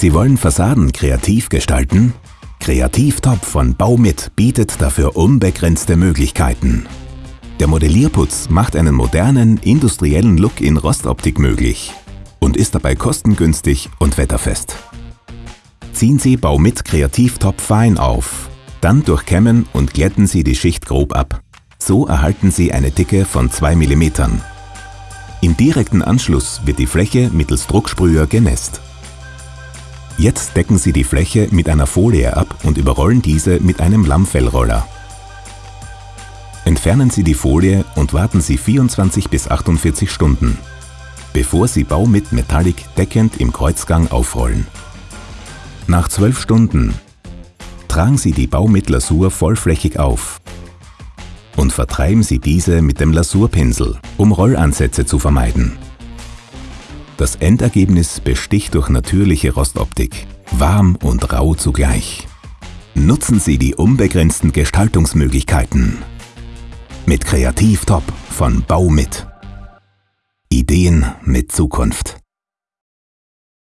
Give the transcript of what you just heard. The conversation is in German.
Sie wollen Fassaden kreativ gestalten? Kreativtop von Baumit bietet dafür unbegrenzte Möglichkeiten. Der Modellierputz macht einen modernen, industriellen Look in Rostoptik möglich und ist dabei kostengünstig und wetterfest. Ziehen Sie Baumit Kreativtop fein auf. Dann durchkämmen und glätten Sie die Schicht grob ab. So erhalten Sie eine Dicke von 2 mm. Im direkten Anschluss wird die Fläche mittels Drucksprüher genässt. Jetzt decken Sie die Fläche mit einer Folie ab und überrollen diese mit einem Lammfellroller. Entfernen Sie die Folie und warten Sie 24 bis 48 Stunden, bevor Sie Bau mit Metallic deckend im Kreuzgang aufrollen. Nach 12 Stunden tragen Sie die Baumitlasur vollflächig auf und vertreiben Sie diese mit dem Lasurpinsel, um Rollansätze zu vermeiden. Das Endergebnis besticht durch natürliche Rostoptik, warm und rau zugleich. Nutzen Sie die unbegrenzten Gestaltungsmöglichkeiten. Mit Kreativtop von Baumit. Ideen mit Zukunft.